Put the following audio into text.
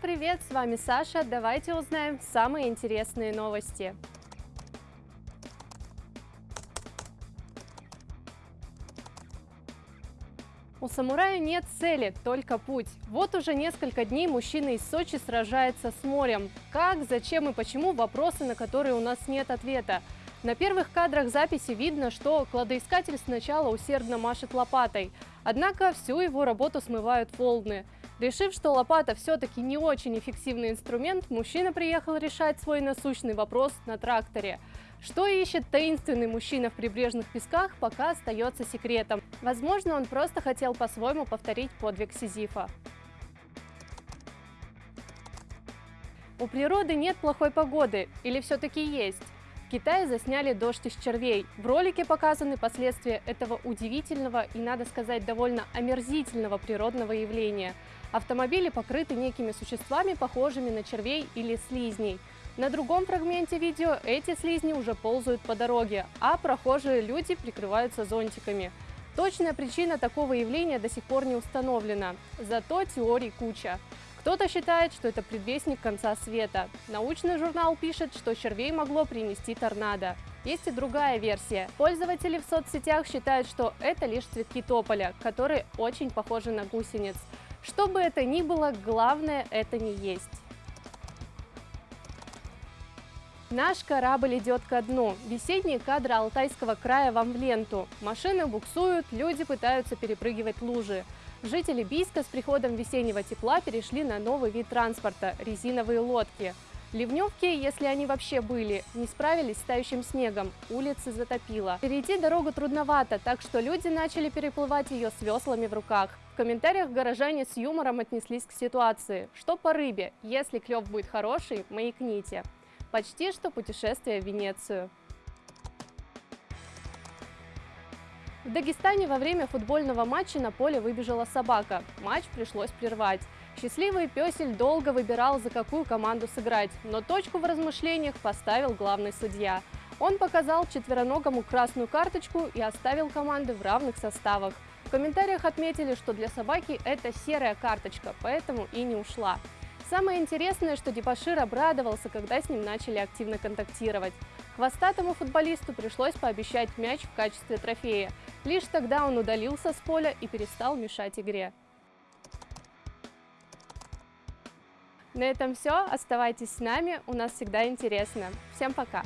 Привет, с вами Саша. Давайте узнаем самые интересные новости. У самурая нет цели, только путь. Вот уже несколько дней мужчина из Сочи сражается с морем. Как, зачем и почему – вопросы, на которые у нас нет ответа. На первых кадрах записи видно, что кладоискатель сначала усердно машет лопатой, однако всю его работу смывают волны. Решив, что лопата все-таки не очень эффективный инструмент, мужчина приехал решать свой насущный вопрос на тракторе. Что ищет таинственный мужчина в прибрежных песках, пока остается секретом. Возможно, он просто хотел по-своему повторить подвиг Сизифа. У природы нет плохой погоды, или все-таки есть? В Китае засняли дождь из червей. В ролике показаны последствия этого удивительного и, надо сказать, довольно омерзительного природного явления. Автомобили покрыты некими существами, похожими на червей или слизней. На другом фрагменте видео эти слизни уже ползают по дороге, а прохожие люди прикрываются зонтиками. Точная причина такого явления до сих пор не установлена, зато теорий куча. Кто-то считает, что это предвестник конца света. Научный журнал пишет, что червей могло принести торнадо. Есть и другая версия. Пользователи в соцсетях считают, что это лишь цветки тополя, которые очень похожи на гусениц. Что бы это ни было, главное это не есть. Наш корабль идет ко дну. Весенние кадры Алтайского края вам в ленту. Машины буксуют, люди пытаются перепрыгивать лужи. Жители Бийска с приходом весеннего тепла перешли на новый вид транспорта – резиновые лодки. Ливневки, если они вообще были, не справились с тающим снегом, улицы затопило. Перейти дорогу трудновато, так что люди начали переплывать ее с веслами в руках. В комментариях горожане с юмором отнеслись к ситуации. Что по рыбе? Если клев будет хороший, маякните. Почти что путешествие в Венецию. В Дагестане во время футбольного матча на поле выбежала собака. Матч пришлось прервать. Счастливый песель долго выбирал, за какую команду сыграть, но точку в размышлениях поставил главный судья. Он показал четвероногому красную карточку и оставил команды в равных составах. В комментариях отметили, что для собаки это серая карточка, поэтому и не ушла. Самое интересное, что Дебашир обрадовался, когда с ним начали активно контактировать. Хвостатому футболисту пришлось пообещать мяч в качестве трофея. Лишь тогда он удалился с поля и перестал мешать игре. На этом все. Оставайтесь с нами, у нас всегда интересно. Всем пока!